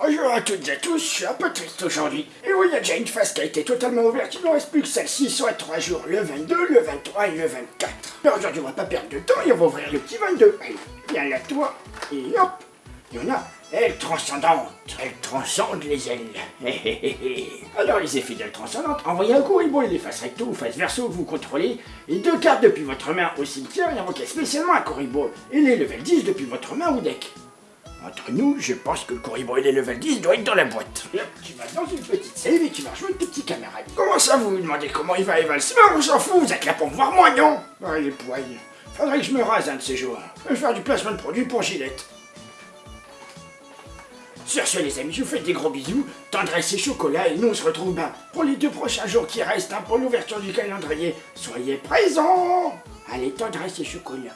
Bonjour à toutes et à tous, je suis un peu triste aujourd'hui. Et oui, il y a déjà une phase qui a été totalement ouverte, il ne reste plus que celle-ci, soit 3 jours, le 22, le 23 et le 24. Mais aujourd'hui, on va pas perdre de temps et on va ouvrir le petit 22. Allez, viens là, toi, et hop, il y en a. Elle transcendante, elle transcende les ailes. Alors les effets d'elle transcendante, envoyez un corribo et les faces recto ou face verso vous contrôlez, et deux cartes depuis votre main au cimetière et invoquez spécialement un corribo et les level 10 depuis votre main au deck. Entre nous, je pense que le corribo et les level 10 doivent être dans la boîte. Et tu vas dans une petite save et tu vas rejoindre tes petits camarades. Comment ça, vous me demandez comment il va, Eval? On s'en fout, vous êtes là pour me voir moi, non? Ah, les poils. Faudrait que je me rase un de ces jours. Je vais faire du placement de produit pour Gillette. Sur ce les amis, je vous fais des gros bisous, tendresse et chocolat et nous on se retrouve ben, pour les deux prochains jours qui restent hein, pour l'ouverture du calendrier. Soyez présents Allez, tendresse et chocolat.